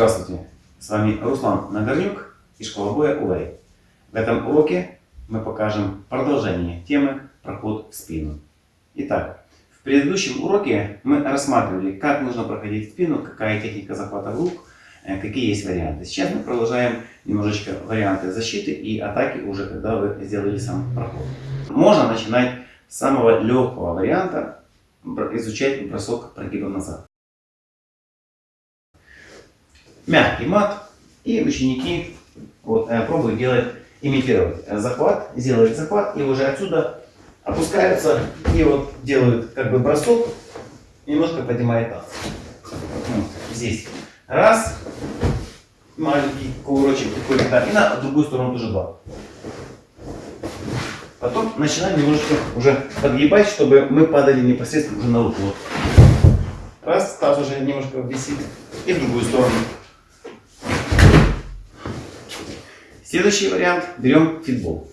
Здравствуйте, с вами Руслан Нагорнюк и школа боя УЛАЙ. В этом уроке мы покажем продолжение темы проход в спину. Итак, в предыдущем уроке мы рассматривали, как нужно проходить спину, какая техника захвата в рук, э, какие есть варианты. Сейчас мы продолжаем немножечко варианты защиты и атаки уже, когда вы сделали сам проход. Можно начинать с самого легкого варианта, изучать бросок прогибом назад мягкий мат, и ученики вот, э, пробуют делать, имитировать захват, делают захват, и уже отсюда опускаются и вот делают как бы бросок, немножко поднимает таз. Вот, здесь раз, маленький кувырочек такой, да, и на другую сторону тоже два. Потом начинаем немножечко уже подгибать, чтобы мы падали непосредственно уже на руку. Вот. Раз, таз уже немножко висит, и в другую сторону. Следующий вариант. Берем фитбол.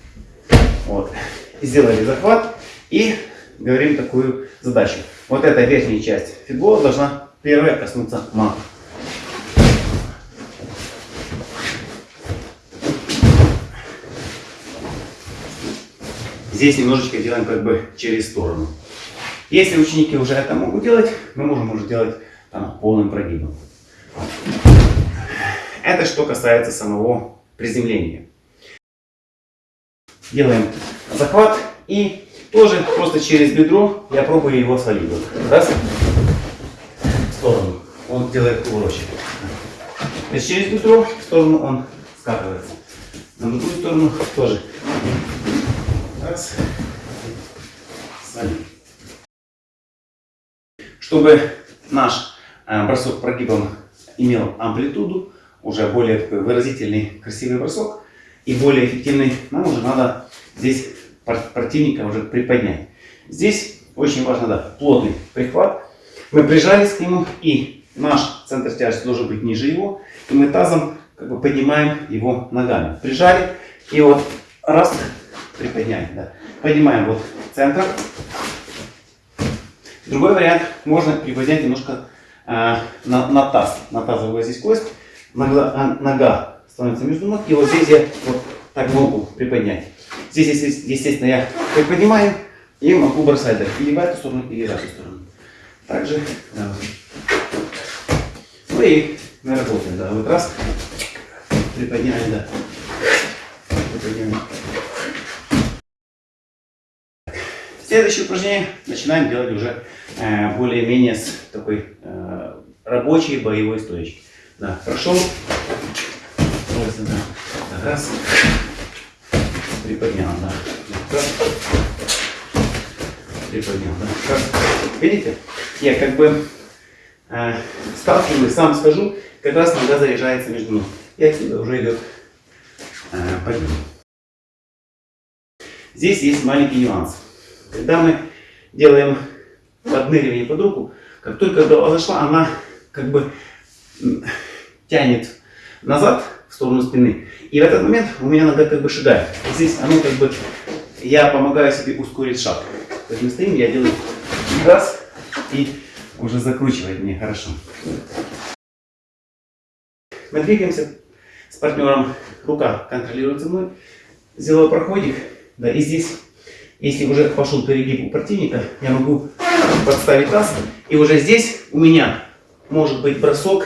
Вот. Сделали захват и говорим такую задачу. Вот эта верхняя часть фитбола должна первая коснуться мата. Здесь немножечко делаем как бы через сторону. Если ученики уже это могут делать, мы можем уже делать там, полным прогибом. Это что касается самого приземления. Делаем захват и тоже просто через бедро я пробую его свалить. Раз. В сторону. Он делает кувырочек. То есть через бедро в сторону он скатывается. На другую сторону тоже. Раз. Свалить. Чтобы наш э, бросок прогибом имел амплитуду, уже более такой выразительный, красивый бросок и более эффективный, нам уже надо здесь противника уже приподнять. Здесь очень важно, да, плотный прихват. Мы прижались к нему и наш центр тяжести должен быть ниже его. И мы тазом как бы поднимаем его ногами. Прижали и вот раз, приподняли. Да. Поднимаем вот центр. Другой вариант, можно приподнять немножко э, на, на таз, на тазовую здесь кость нога, а, нога становится между ног, и вот здесь я вот так могу приподнять. Здесь, естественно, я приподнимаю и могу бросать да, или в эту сторону, или в эту сторону. Также. Ну и мы работаем, да, вот раз, приподняли, да, приподняли. Следующее упражнение начинаем делать уже э, более-менее с такой э, рабочей боевой стоечки. Да, прошел. Раз. Приподнял, да. Раз. Приподнял, да. Видите? Я как бы э, сталкиваюсь, сам скажу, как раз нога заряжается между ног. И отсюда уже идет э, подъем. Здесь есть маленький нюанс. Когда мы делаем подныривание под руку, как только голова зашла, она как бы тянет назад в сторону спины. И в этот момент у меня нога как бы шагает. Здесь оно как бы, я помогаю себе ускорить шаг. То есть мы стоим, я делаю раз и уже закручивает мне хорошо. Мы двигаемся с партнером, рука контролируется мной, сделаю проходик, да, и здесь, если уже пошел перегиб у противника, я могу подставить таз, и уже здесь у меня может быть бросок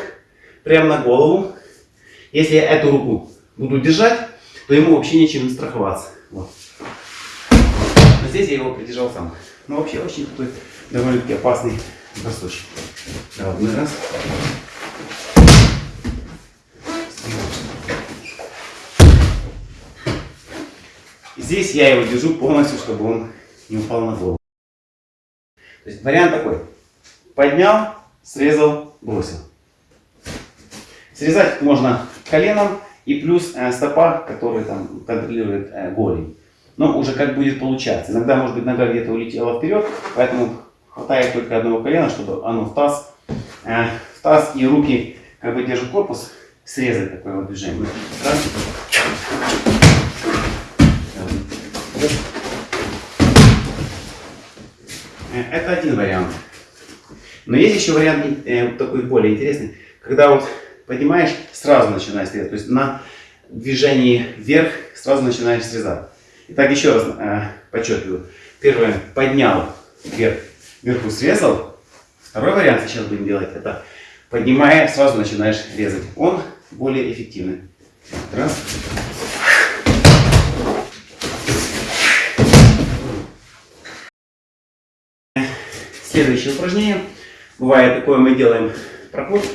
прямо на голову. Если я эту руку буду держать, то ему вообще нечем страховаться. Вот. Но здесь я его придержал сам. Но вообще очень такой довольно-таки опасный бросочек. Да, один раз. здесь я его держу полностью, чтобы он не упал на голову. То есть вариант такой. Поднял, срезал, бросил. Срезать можно коленом и плюс э, стопа, который там контролирует э, голень. Но уже как будет получаться. Иногда может быть нога где-то улетела вперед, поэтому хватает только одного колена, чтобы оно в таз, э, в таз и руки как бы держат корпус, срезать такое вот движение. Это один вариант. Но есть еще вариант такой более интересный, когда вот поднимаешь, сразу начинаешь срезать. То есть на движении вверх сразу начинаешь срезать. Итак, еще раз э, подчеркиваю. Первое, поднял вверх, вверху срезал. Второй вариант сейчас будем делать, это поднимая, сразу начинаешь резать. Он более эффективный. Раз. Следующее упражнение. Бывает такое, мы делаем проход.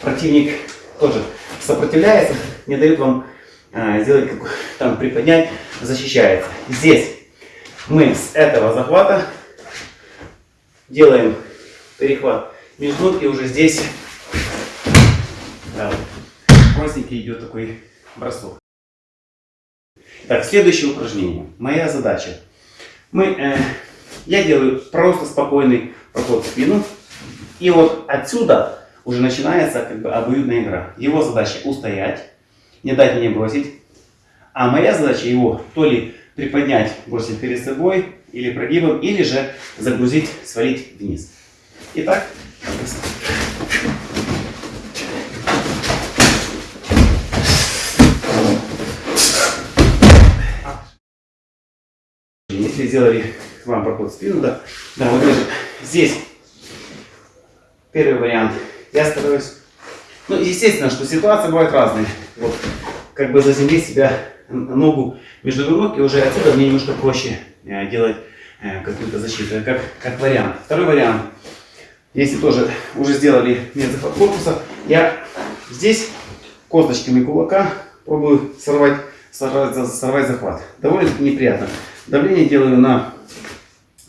Противник тоже сопротивляется, не дает вам э, сделать, как, там приподнять, защищается. Здесь мы с этого захвата делаем перехват между и уже здесь да, простенький идет такой бросок. Так, следующее упражнение. Моя задача. Мы, э, я делаю просто спокойный проход в спину. И вот отсюда уже начинается как бы обоюдная игра. Его задача устоять, не дать мне бросить. А моя задача его то ли приподнять, бросить перед собой, или прогибом, или же загрузить, свалить вниз. Итак, если сделали вам проход в спину, да, да, вот здесь первый вариант. Я стараюсь, ну, естественно, что ситуация бывает разные. Вот, как бы заземлить себя ногу между ног, и уже отсюда мне немножко проще э, делать э, какую-то защиту, как, как вариант. Второй вариант, если тоже уже сделали медзахват корпуса, я здесь косточками кулака пробую сорвать, сорвать, сорвать захват. Довольно неприятно. Давление делаю на,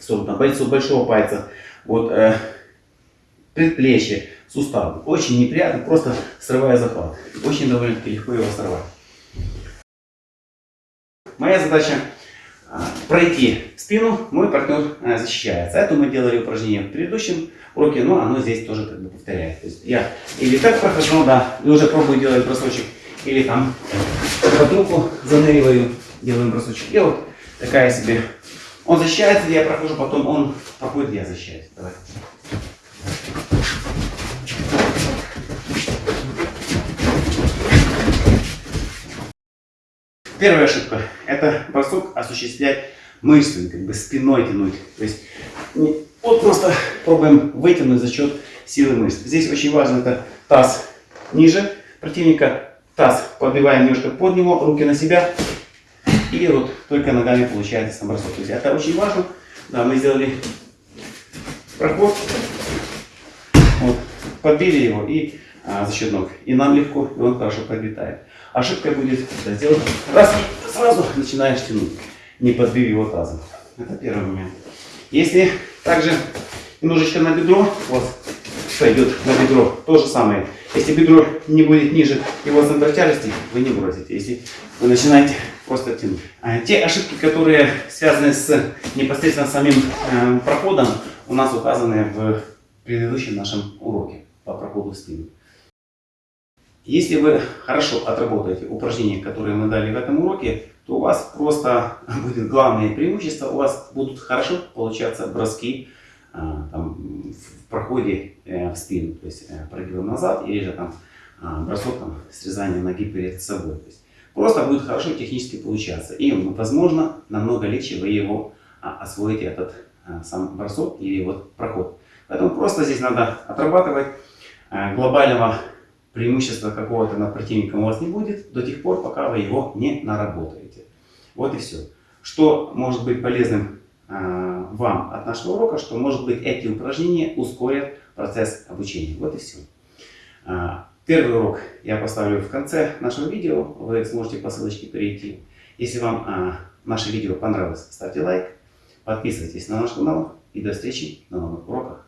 на бойцу большого пальца, вот, э, предплечье, сустав. Очень неприятно, просто срывая захват. Очень довольно-таки легко его сорвать. Моя задача а, пройти спину, мой партнер а, защищается. Это мы делали упражнение в предыдущем уроке, но оно здесь тоже как бы повторяет. То есть я или так прохожу, да, и уже пробую делать бросочек, или там под руку заныриваю, делаем бросочек. И вот такая себе. Он защищается, я прохожу, потом он проходит, я защищаюсь. Давай. Первая ошибка – это бросок осуществлять мышцами, как бы спиной тянуть. То есть вот просто пробуем вытянуть за счет силы мышц. Здесь очень важно это таз ниже противника, таз подбиваем немножко под него, руки на себя. И вот только ногами получается сам бросок. То есть это очень важно. Да, мы сделали проход, вот, подбили его и а, за счет ног. И нам легко, и он хорошо подлетает. Ошибка будет сделать раз и сразу начинаешь тянуть, не подбив его тазом. Это первый момент. Если также немножечко на бедро, вот пойдет на бедро, то же самое. Если бедро не будет ниже его центра тяжести, вы не бросите. Если вы начинаете просто тянуть. А те ошибки, которые связаны с непосредственно самим э, проходом, у нас указаны в предыдущем нашем уроке по проходу в спину. Если вы хорошо отработаете упражнения, которые мы дали в этом уроке, то у вас просто будет главное преимущество, у вас будут хорошо получаться броски а, там, в проходе э, в спину, то есть э, прогибом назад или же там а, бросок там, срезание ноги перед собой. То есть просто будет хорошо технически получаться. И, возможно, намного легче вы его а, освоите, этот сам бросок или вот проход. Поэтому просто здесь надо отрабатывать глобального преимущества какого-то над противником у вас не будет до тех пор, пока вы его не наработаете. Вот и все. Что может быть полезным э, вам от нашего урока, что может быть эти упражнения ускорят процесс обучения. Вот и все. Э, первый урок я поставлю в конце нашего видео, вы сможете по ссылочке перейти. Если вам э, наше видео понравилось, ставьте лайк, подписывайтесь на наш канал и до встречи на новых уроках.